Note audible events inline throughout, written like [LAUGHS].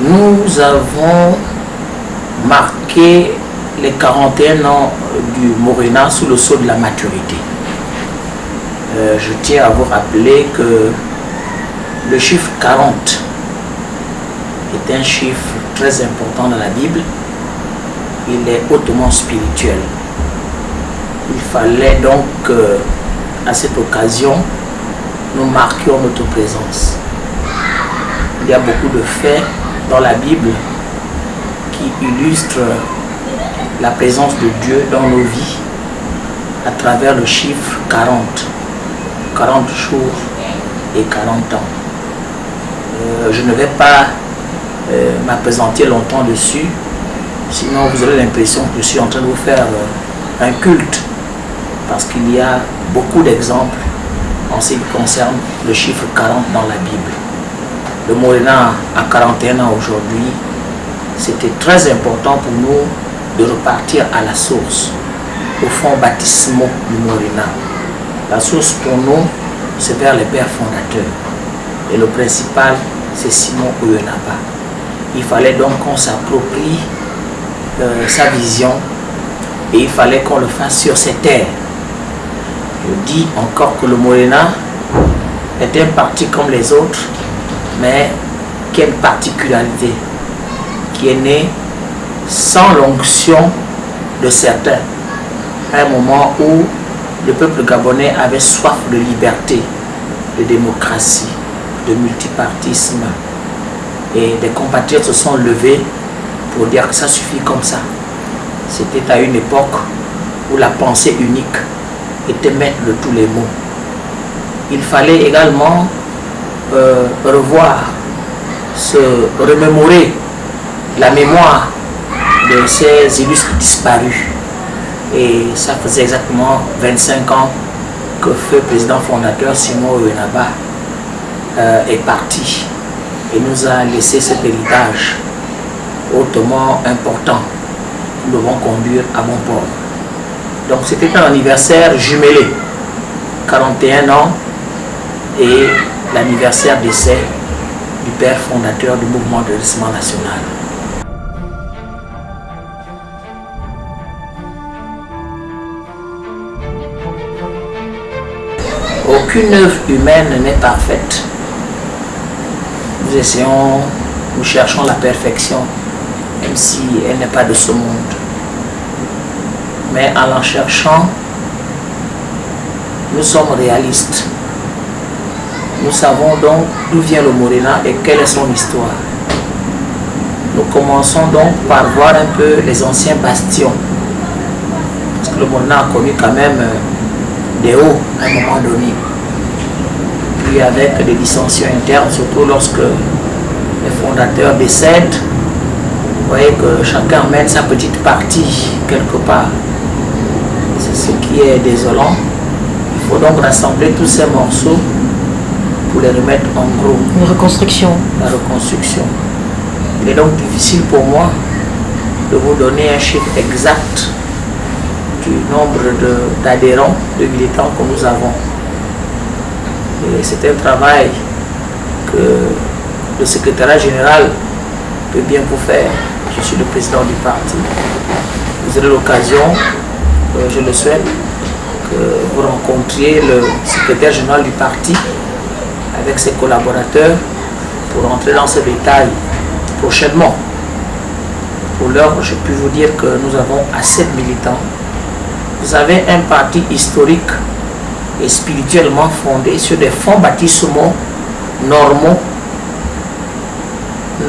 nous avons marqué les 41 ans du Morena sous le sceau de la maturité. Euh, je tiens à vous rappeler que le chiffre 40 est un chiffre très important dans la Bible. Il est hautement spirituel. Il fallait donc euh, à cette occasion nous marquions notre présence. Il y a beaucoup de faits dans la Bible qui illustrent la présence de Dieu dans nos vies à travers le chiffre 40. 40 jours et 40 ans. Euh, je ne vais pas euh, m'apesantir longtemps dessus, sinon vous aurez l'impression que je suis en train de vous faire euh, un culte, parce qu'il y a beaucoup d'exemples en ce qui concerne le chiffre 40 dans la Bible. Le Morena à 41 ans aujourd'hui, c'était très important pour nous de repartir à la source, au fond baptismaux du Morena. La source pour nous, c'est vers les pères fondateurs. Et le principal, c'est Simon Ouyenaba. Il fallait donc qu'on s'approprie euh, sa vision et il fallait qu'on le fasse sur ces terres. Je dis encore que le Morena est un parti comme les autres, mais qui a une particularité, qui est né sans l'onction de certains, à un moment où le peuple gabonais avait soif de liberté, de démocratie, de multipartisme. Et des compatriotes se sont levés pour dire que ça suffit comme ça. C'était à une époque où la pensée unique était maître de tous les mots. Il fallait également euh, revoir, se remémorer la mémoire de ces illustres disparus. Et ça faisait exactement 25 ans que feu président fondateur Simon Uenaba euh, est parti et nous a laissé cet héritage hautement important que nous devons conduire à bon port. Donc c'était un anniversaire jumelé, 41 ans, et l'anniversaire d'essai du père fondateur du mouvement de redressement national. Aucune œuvre humaine n'est parfaite. Nous essayons, nous cherchons la perfection, même si elle n'est pas de ce monde. Mais en la cherchant, nous sommes réalistes. Nous savons donc d'où vient le Morena et quelle est son histoire. Nous commençons donc par voir un peu les anciens bastions. Parce que le Morena a connu quand même des hauts à un moment donné. Puis avec des dissensions internes, surtout lorsque les fondateurs décèdent, vous voyez que chacun mène sa petite partie quelque part. C'est ce qui est désolant. Il faut donc rassembler tous ces morceaux pour les remettre en gros. Une reconstruction. La reconstruction. Il est donc difficile pour moi de vous donner un chiffre exact du nombre d'adhérents, de, militants que nous avons. C'est un travail que le secrétariat général peut bien vous faire. Je suis le président du parti. Vous aurez l'occasion, euh, je le souhaite, que vous rencontriez le secrétaire général du parti avec ses collaborateurs pour entrer dans ce détail prochainement. Pour l'heure, je peux vous dire que nous avons assez de militants. Vous avez un parti historique et spirituellement fondé sur des fonds baptismaux normaux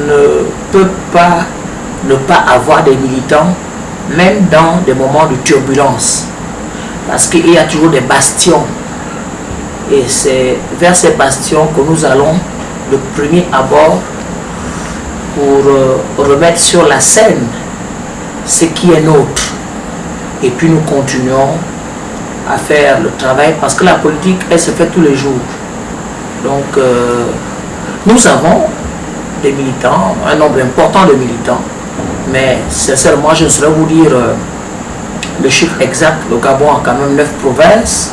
ne peut pas ne pas avoir des militants, même dans des moments de turbulence. Parce qu'il y a toujours des bastions. Et c'est vers ces bastions que nous allons le premier abord pour euh, remettre sur la scène ce qui est nôtre. Et puis nous continuons à faire le travail parce que la politique, elle se fait tous les jours. Donc, euh, nous avons des militants, un nombre important de militants, mais sincèrement, je ne saurais vous dire euh, le chiffre exact. Le Gabon a quand même neuf provinces,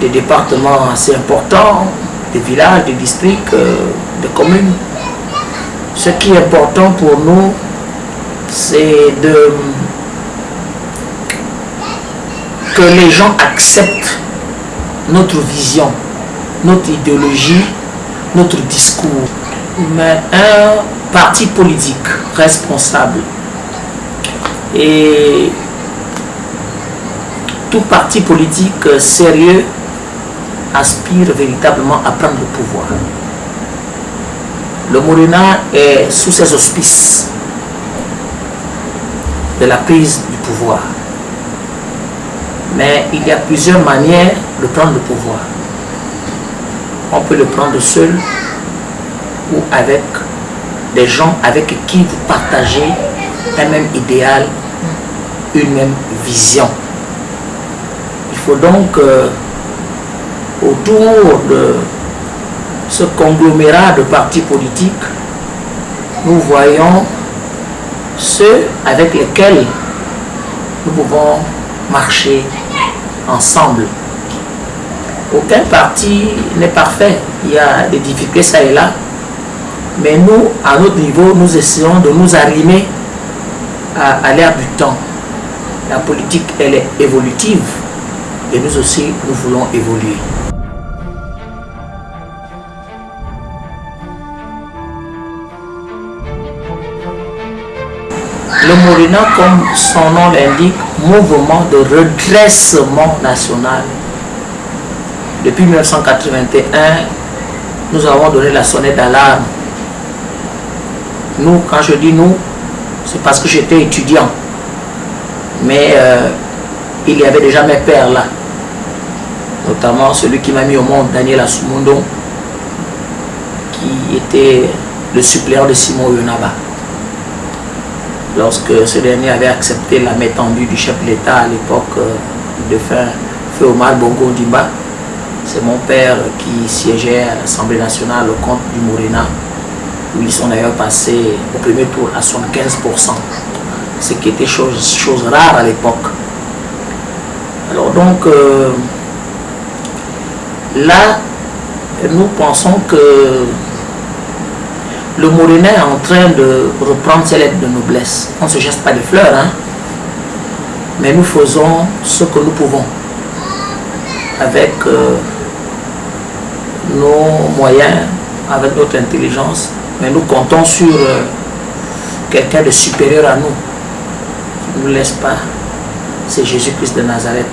des départements assez importants, des villages, des districts, euh, des communes. Ce qui est important pour nous, c'est de que les gens acceptent notre vision, notre idéologie, notre discours. Mais un parti politique responsable et tout parti politique sérieux aspire véritablement à prendre le pouvoir. Le Morena est sous ses auspices de la prise du pouvoir. Mais il y a plusieurs manières de prendre le pouvoir. On peut le prendre seul ou avec des gens avec qui vous partagez un même idéal, une même vision. Il faut donc, euh, autour de ce conglomérat de partis politiques, nous voyons ceux avec lesquels nous pouvons marcher ensemble. Aucun parti n'est parfait. Il y a des difficultés ça et là. Mais nous, à notre niveau, nous essayons de nous arrimer à, à l'ère du temps. La politique, elle est évolutive. Et nous aussi, nous voulons évoluer. Le Morena, comme son nom l'indique, mouvement de redressement national. Depuis 1981, nous avons donné la sonnette d'alarme. Nous, quand je dis nous, c'est parce que j'étais étudiant. Mais euh, il y avait déjà mes pères là. Notamment celui qui m'a mis au monde, Daniel Asumundo, qui était le suppléant de Simon Yonaba lorsque ce dernier avait accepté la main tendue du chef de l'État à l'époque de fin Feu Omar Bongo Dimba. C'est mon père qui siégeait à l'Assemblée nationale au compte du Morena, où ils sont d'ailleurs passés au premier tour à 75%, ce qui était chose, chose rare à l'époque. Alors donc, euh, là, nous pensons que le Morena est en train de reprendre ses lettres de noblesse. On ne se geste pas de fleurs, hein? mais nous faisons ce que nous pouvons avec euh, nos moyens, avec notre intelligence, mais nous comptons sur euh, quelqu'un de supérieur à nous, qui ne nous laisse pas. C'est Jésus-Christ de Nazareth,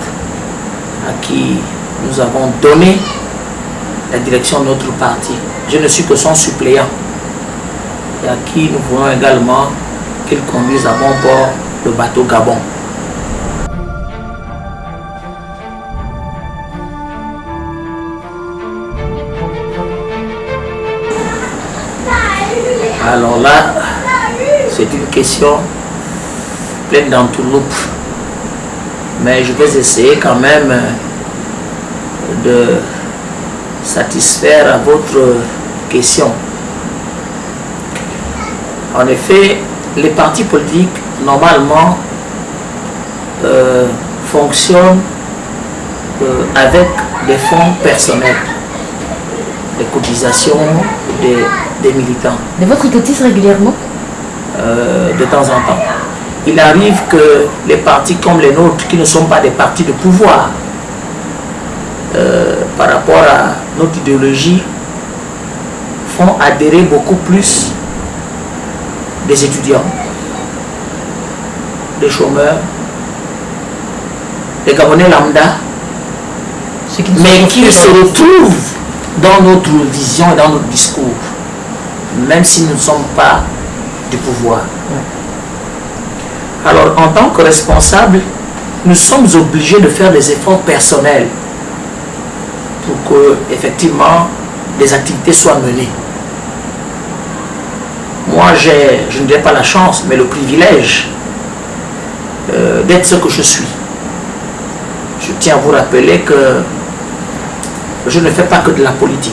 à qui nous avons donné la direction de notre parti. Je ne suis que son suppléant à qui nous voulons également qu'il conduise à bon port le bateau Gabon. Alors là, c'est une question pleine d'entourloupe. Mais je vais essayer quand même de satisfaire à votre question. En effet, les partis politiques, normalement, euh, fonctionnent euh, avec des fonds personnels, des cotisations des, des militants. Mais votre cotise régulièrement? Euh, de temps en temps. Il arrive que les partis comme les nôtres, qui ne sont pas des partis de pouvoir, par rapport à notre idéologie, font adhérer beaucoup plus des étudiants, des chômeurs, des Gabonais lambda, qui mais sont qui pas se retrouvent dans notre vision et dans notre discours, même si nous ne sommes pas du pouvoir. Alors, en tant que responsables, nous sommes obligés de faire des efforts personnels pour que, effectivement, des activités soient menées. Moi, je ne dirais pas la chance, mais le privilège euh, d'être ce que je suis. Je tiens à vous rappeler que je ne fais pas que de la politique.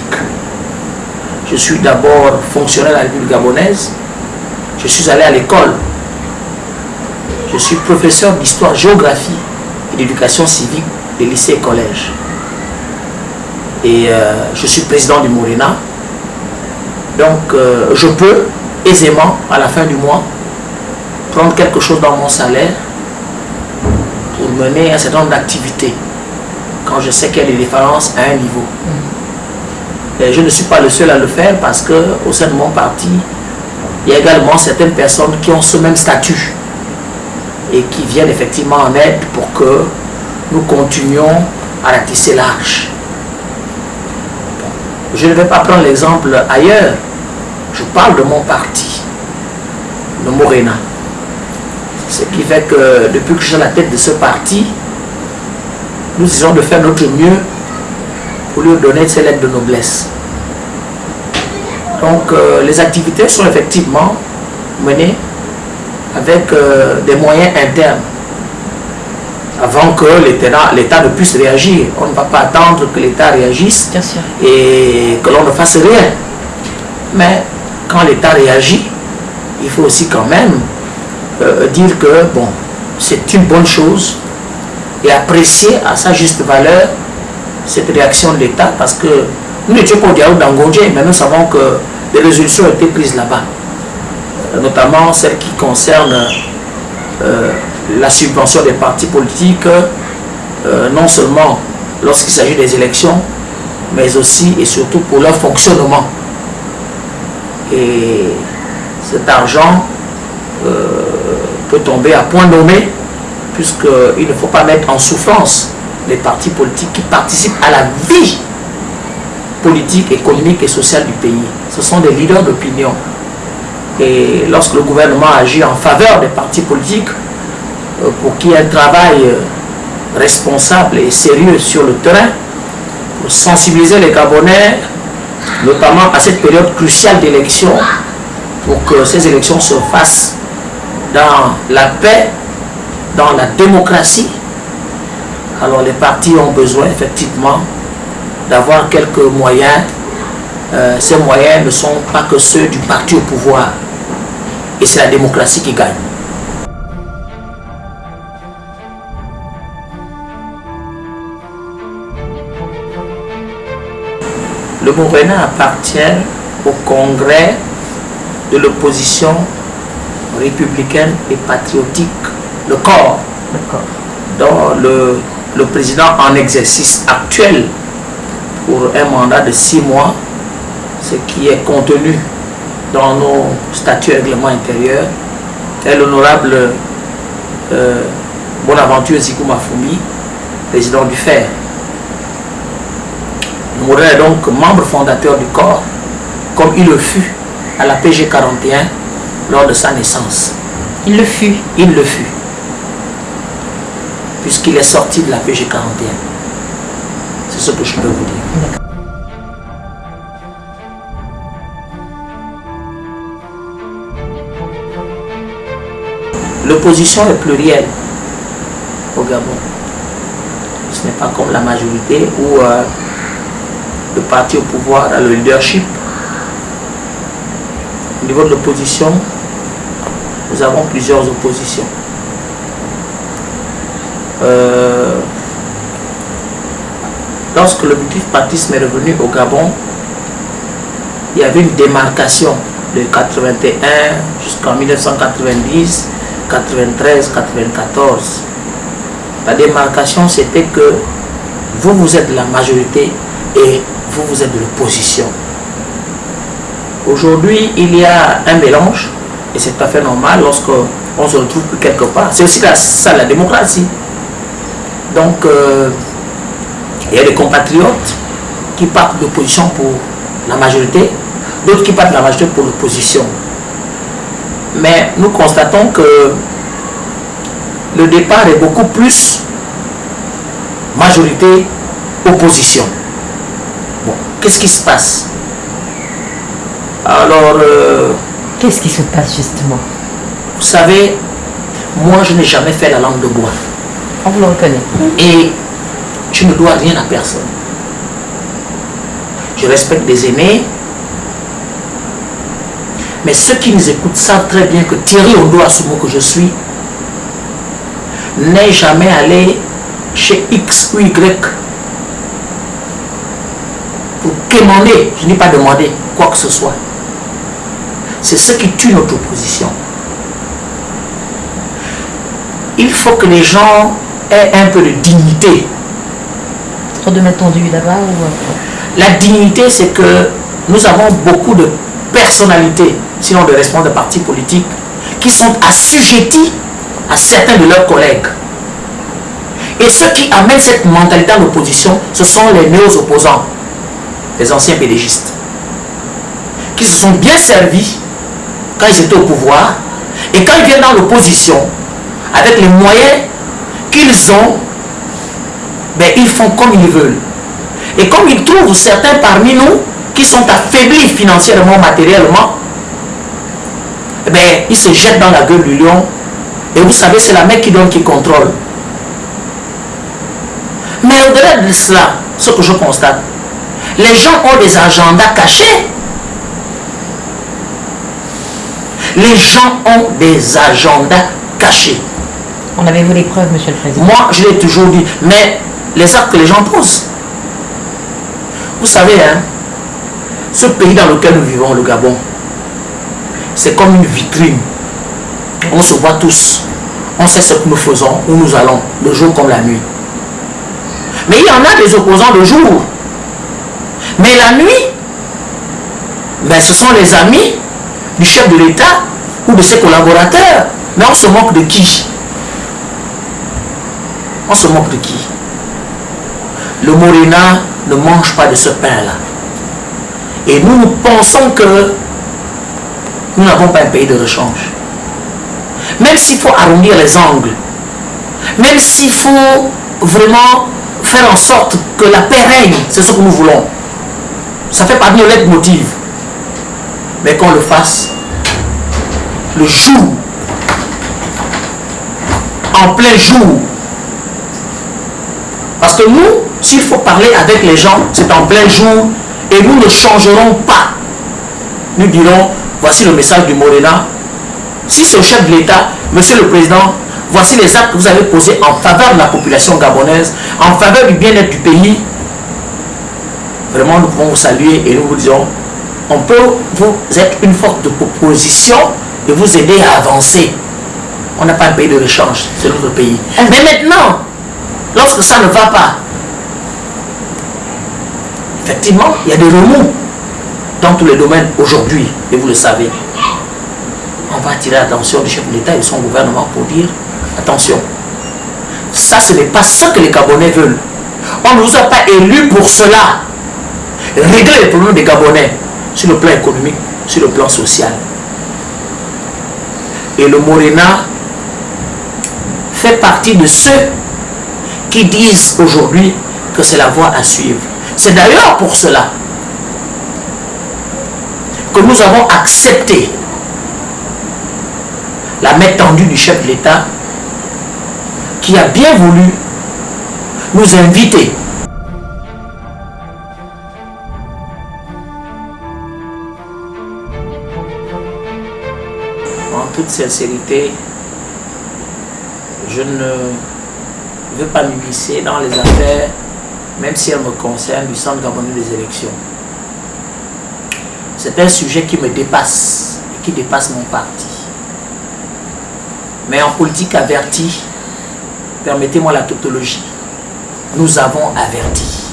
Je suis d'abord fonctionnaire à la République gabonaise. Je suis allé à l'école. Je suis professeur d'histoire-géographie et d'éducation civique des lycées et collèges. Et euh, je suis président du Morena. Donc, euh, je peux aisément à la fin du mois prendre quelque chose dans mon salaire pour mener un certain nombre d'activités quand je sais qu'il y a des différences à un niveau. Et je ne suis pas le seul à le faire parce que au sein de mon parti, il y a également certaines personnes qui ont ce même statut et qui viennent effectivement en aide pour que nous continuions à la tisser large. Je ne vais pas prendre l'exemple ailleurs. Je parle de mon parti, le Morena. Ce qui fait que depuis que je suis à la tête de ce parti, nous essayons de faire notre mieux pour lui donner ses lettres de noblesse. Donc euh, les activités sont effectivement menées avec euh, des moyens internes avant que l'État ne puisse réagir. On ne va pas attendre que l'État réagisse et que l'on ne fasse rien. Mais quand l'État réagit, il faut aussi quand même euh, dire que bon, c'est une bonne chose et apprécier à sa juste valeur cette réaction de l'État parce que nous n'étions pas au dialogue d'Angondje, mais nous savons que des résolutions ont été prises là-bas, euh, notamment celles qui concernent euh, la subvention des partis politiques, non seulement lorsqu'il s'agit des élections, mais aussi et surtout pour leur fonctionnement. Et cet argent peut tomber à point nommé, puisqu'il ne faut pas mettre en souffrance les partis politiques qui participent à la vie politique, économique et sociale du pays. Ce sont des leaders d'opinion. Et lorsque le gouvernement agit en faveur des partis politiques, euh, pour qu'il y ait un travail euh, responsable et sérieux sur le terrain, pour sensibiliser les Gabonais, notamment à cette période cruciale d'élection, pour que ces élections se fassent dans la paix, dans la démocratie, alors les partis ont besoin effectivement d'avoir quelques moyens. Euh, ces moyens ne sont pas que ceux du parti au pouvoir. Et c'est la démocratie qui gagne. Le mouvement appartient au congrès de l'opposition républicaine et patriotique, le corps, dont le, le président en exercice actuel pour un mandat de six mois, ce qui est contenu dans nos statuts règlements intérieurs, est l'honorable euh, Bonaventure Zikou Mafoumi, président du FER. Nous est donc membre fondateur du corps, comme il le fut à la PG 41 lors de sa naissance. Il le fut Il le fut. Puisqu'il est sorti de la PG 41. C'est ce que je peux vous dire. L'opposition est plurielle au Gabon. Ce n'est pas comme la majorité où euh, le parti au pouvoir a le leadership. Au niveau de l'opposition, nous avons plusieurs oppositions. Euh, lorsque le multipartisme est revenu au Gabon, il y avait une démarcation de 81 jusqu'en 1990, 93, 94. La démarcation, c'était que vous, vous êtes la majorité et vous, vous êtes de l'opposition. Aujourd'hui, il y a un mélange, et c'est tout à fait normal lorsqu'on se retrouve quelque part. C'est aussi ça la démocratie. Donc, euh, il y a des compatriotes qui partent d'opposition pour la majorité, d'autres qui partent de la majorité pour l'opposition. Mais nous constatons que le départ est beaucoup plus majorité-opposition. Qu'est-ce qui se passe? Alors... Euh, qu'est-ce qui se passe justement? Vous savez, moi je n'ai jamais fait la langue de bois. On vous le reconnaît. Et je ne dois rien à personne. Je respecte des aînés. Mais ceux qui nous écoutent savent très bien que Thierry Ondo mot que je suis n'est jamais allé chez X ou Y quémander, je n'ai pas demandé quoi que ce soit. C'est ce qui tue notre opposition. Il faut que les gens aient un peu de dignité. Trop de là-bas ou... La dignité, c'est que nous avons beaucoup de personnalités, sinon de responsables de partis politiques, qui sont assujettis à certains de leurs collègues. Et ceux qui amènent cette mentalité à l'opposition, ce sont les néo-opposants, les anciens pédégistes, qui se sont bien servis quand ils étaient au pouvoir, et quand ils viennent dans l'opposition, avec les moyens qu'ils ont, ben, ils font comme ils veulent. Et comme ils trouvent certains parmi nous qui sont affaiblis financièrement, matériellement, ben, ils se jettent dans la gueule du lion. Et vous savez, c'est la mec qui donne qui contrôle. Mais au-delà de cela, ce que je constate, les gens ont des agendas cachés. Les gens ont des agendas cachés. On avait-vous les preuves, Monsieur le Président? Moi, je l'ai toujours dit. Mais les actes que les gens posent. Vous savez, hein, ce pays dans lequel nous vivons, le Gabon, c'est comme une vitrine. On se voit tous. On sait ce que nous faisons, où nous allons, le jour comme la nuit. Mais il y en a des opposants le jour. Mais la nuit, ben, ce sont les amis du chef de l'État ou de ses collaborateurs. Mais on se moque de qui? On se moque de qui? Le Morena ne mange pas de ce pain-là. Et nous, nous pensons que nous n'avons pas un pays de rechange. Même s'il faut arrondir les angles, même s'il faut vraiment faire en sorte que la paix règne, c'est ce que nous voulons. Ça fait partie de notre motive. Mais qu'on le fasse le jour, en plein jour. Parce que nous, s'il faut parler avec les gens, c'est en plein jour et nous ne changerons pas. Nous dirons, voici le message du Morena. Si au chef de l'État, Monsieur le Président, voici les actes que vous avez posés en faveur de la population gabonaise, en faveur du bien-être du pays. Vraiment, nous pouvons vous saluer et nous vous disons, on peut vous être une force de proposition et vous aider à avancer. On n'a pas un pays de rechange, c'est notre pays. Mais maintenant, lorsque ça ne va pas, effectivement, il y a des remous dans tous les domaines aujourd'hui, et vous le savez. On va attirer l'attention du chef de l'État et de son gouvernement pour dire attention. Ça, ce n'est pas ce que les Gabonais veulent. On ne nous a pas élus pour cela. Régler les problèmes des Gabonais sur le plan économique, sur le plan social. Et le Morena fait partie de ceux qui disent aujourd'hui que c'est la voie à suivre. C'est d'ailleurs pour cela que nous avons accepté la main tendue du chef de l'État qui a bien voulu nous inviter sincérité je ne veux pas m'immiscer dans les affaires même si elles me concernent du centre gabonais des élections c'est un sujet qui me dépasse et qui dépasse mon parti mais en politique avertie, permettez-moi la tautologie, nous avons averti.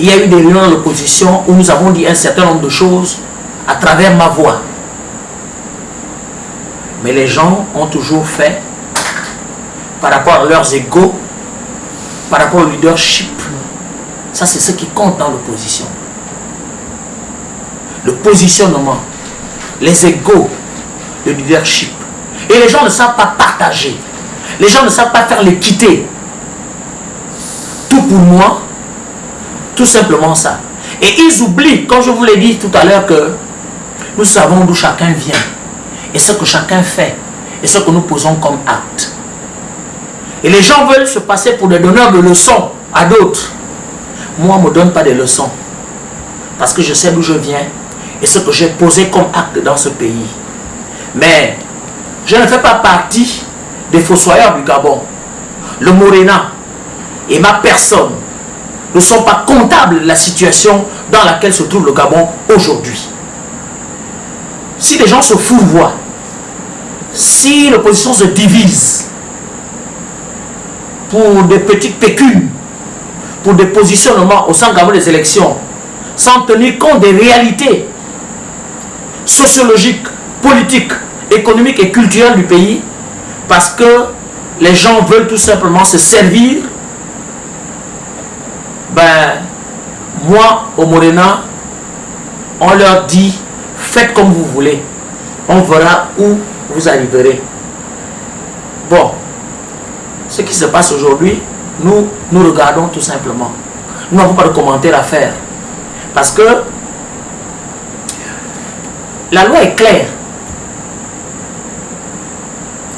Il y a eu des réunions de l'opposition où nous avons dit un certain nombre de choses à travers ma voix. Mais les gens ont toujours fait par rapport à leurs égaux, par rapport au leadership. Ça, c'est ce qui compte dans l'opposition. Le positionnement, les égaux, le leadership. Et les gens ne savent pas partager. Les gens ne savent pas faire l'équité. Tout pour moi, tout simplement ça. Et ils oublient, comme je vous l'ai dit tout à l'heure, que nous savons d'où chacun vient. Et ce que chacun fait. Et ce que nous posons comme acte. Et les gens veulent se passer pour des donneurs de leçons à d'autres. Moi, on ne me donne pas des leçons. Parce que je sais d'où je viens et ce que j'ai posé comme acte dans ce pays. Mais je ne fais pas partie des fossoyeurs du Gabon. Le Morena et ma personne ne sont pas comptables de la situation dans laquelle se trouve le Gabon aujourd'hui. si les gens se fourvoient, si l'opposition se divise pour des petites pécules, pour des positionnements au sein des élections, sans tenir compte des réalités sociologiques, politiques, économiques et culturelles du pays, parce que les gens veulent tout simplement se servir, ben, moi, au Morena, on leur dit, faites comme vous voulez. On verra où vous arriverez. Bon, ce qui se passe aujourd'hui, nous, nous regardons tout simplement. Nous n'avons pas de commentaires à faire. Parce que la loi est claire.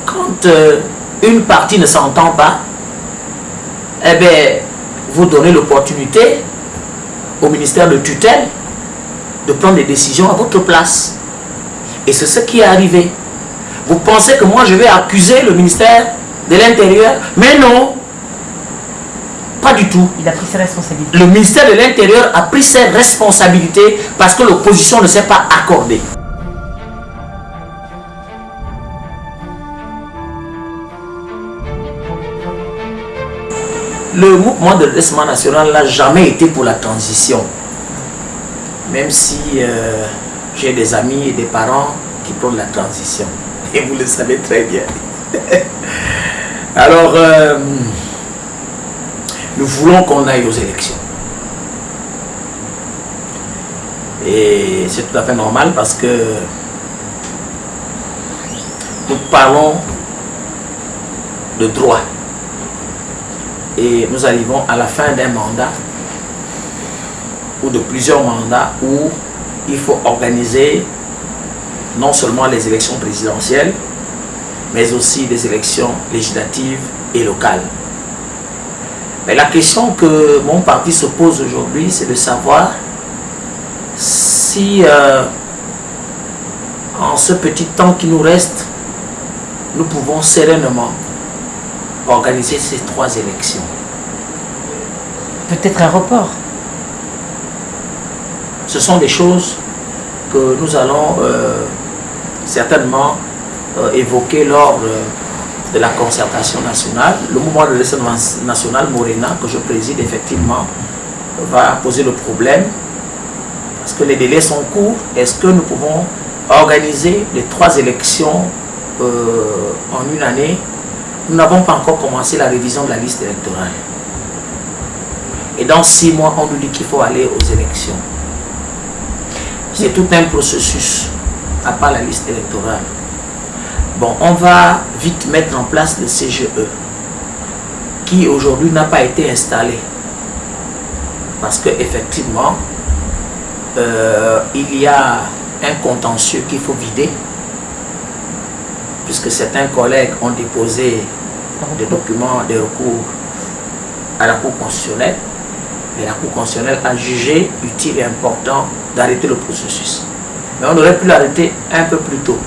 Quand euh, une partie ne s'entend pas, eh bien, vous donnez l'opportunité au ministère de tutelle de prendre des décisions à votre place. Et c'est ce qui est arrivé. Vous pensez que moi je vais accuser le ministère de l'Intérieur? Mais non Pas du tout. Il a pris ses responsabilités. Le ministère de l'Intérieur a pris ses responsabilités parce que l'opposition ne s'est pas accordée. Le mouvement de redressement national n'a jamais été pour la transition. Même si euh, j'ai des amis et des parents qui prennent la transition. Et vous le savez très bien. [LAUGHS] Alors, euh, nous voulons qu'on aille aux élections. Et c'est tout à fait normal parce que nous parlons de droit et nous arrivons à la fin d'un mandat ou de plusieurs mandats où il faut organiser non seulement les élections présidentielles, mais aussi les élections législatives et locales. Mais la question que mon parti se pose aujourd'hui, c'est de savoir si euh, en ce petit temps qui nous reste, nous pouvons sereinement organiser ces trois élections. Peut-être un report. Ce sont des choses que nous allons euh, certainement euh, évoquer lors de la concertation nationale. Le mouvement de l'Assemblée nationale Morena, que je préside effectivement, va poser le problème parce que les délais sont courts. Est-ce que nous pouvons organiser les trois élections euh, en une année? Nous n'avons pas encore commencé la révision de la liste électorale. Et dans six mois, on nous dit qu'il faut aller aux élections. C'est tout un processus, à part la liste électorale. Bon, on va vite mettre en place le CGE, qui aujourd'hui n'a pas été installé. Parce qu'effectivement, euh, il y a un contentieux qu'il faut vider puisque certains collègues ont déposé des documents, des recours à la Cour constitutionnelle, mais la Cour constitutionnelle a jugé utile et important d'arrêter le processus. Mais on aurait pu l'arrêter un peu plus tôt.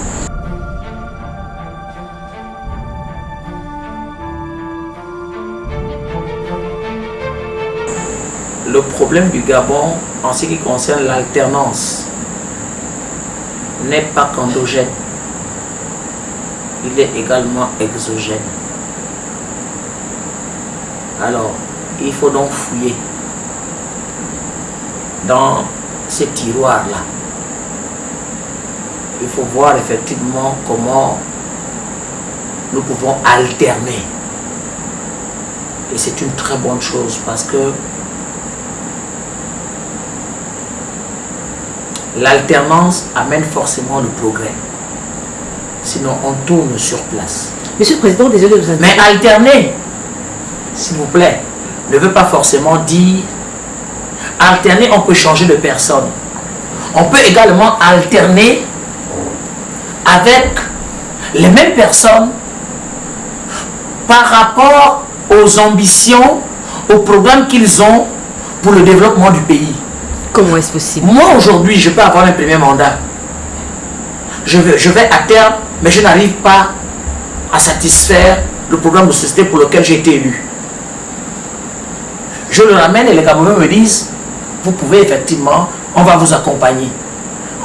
Le problème du Gabon en ce qui concerne l'alternance n'est pas qu'endogène il est également exogène. Alors, il faut donc fouiller dans ces tiroirs-là. Il faut voir effectivement comment nous pouvons alterner. Et c'est une très bonne chose parce que l'alternance amène forcément le progrès. Sinon, on tourne sur place. Monsieur le Président, désolé de vous Mais alterner, s'il vous plaît, ne veut pas forcément dire... Alterner, on peut changer de personne. On peut également alterner avec les mêmes personnes par rapport aux ambitions, aux programmes qu'ils ont pour le développement du pays. Comment est-ce possible? Moi, aujourd'hui, je peux avoir un premier mandat. Je vais, je vais à terme mais je n'arrive pas à satisfaire le programme de société pour lequel j'ai été élu. Je le ramène et les Camerounais me disent, vous pouvez effectivement, on va vous accompagner.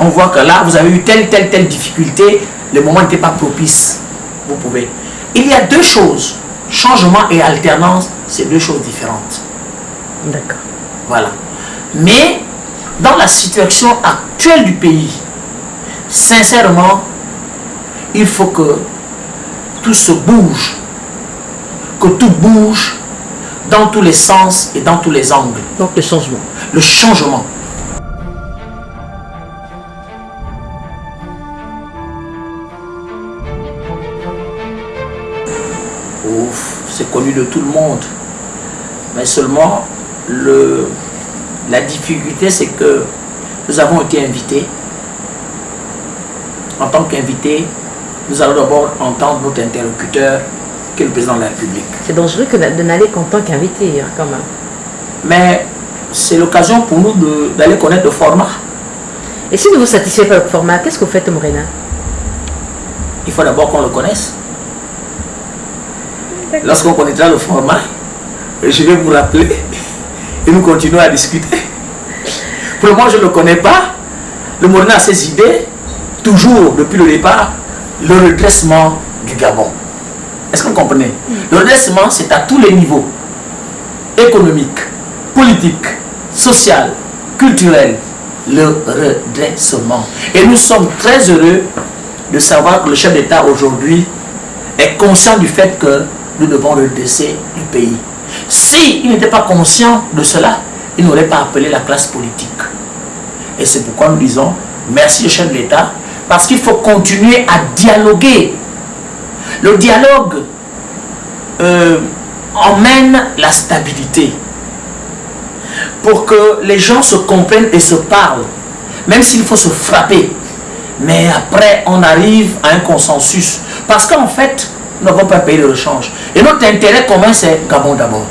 On voit que là, vous avez eu telle, telle, telle difficulté, le moment n'était pas propice. Vous pouvez. Il y a deux choses. Changement et alternance, c'est deux choses différentes. D'accord. Voilà. Mais, dans la situation actuelle du pays, sincèrement, il faut que tout se bouge, que tout bouge dans tous les sens et dans tous les angles. Donc le changement. Le changement. Connu de tout le monde. Mais seulement, le, la difficulté, c'est que nous avons été invités. En tant qu'invités, nous allons d'abord entendre notre interlocuteur, qui est le président de la République. C'est dangereux que de n'aller qu'en tant qu'invité, hein, quand même. Mais c'est l'occasion pour nous d'aller connaître le format. Et si ne vous satisfait pas le format, qu'est-ce que vous faites, Morena? Il faut d'abord qu'on le connaisse. Lorsqu'on connaîtra le format, je vais vous rappeler et nous continuons à discuter. Pour moment, je ne le connais pas. Le Morena a ses idées, toujours depuis le départ, le redressement du Gabon. Est-ce que vous comprenez? Le redressement, c'est à tous les niveaux économique, politique, social, culturel, le redressement. Et nous sommes très heureux de savoir que le chef d'État aujourd'hui est conscient du fait que nous devons le pays. S'il n'était pas conscient de cela, il n'aurait pas appelé la classe politique. Et c'est pourquoi nous disons merci au chef de l'État, parce qu'il faut continuer à dialoguer. Le dialogue euh, emmène la stabilité pour que les gens se comprennent et se parlent, même s'il faut se frapper. Mais après, on arrive à un consensus. Parce qu'en fait, nous n'avons pas payé le rechange. Et notre intérêt commun, c'est Gabon d'abord.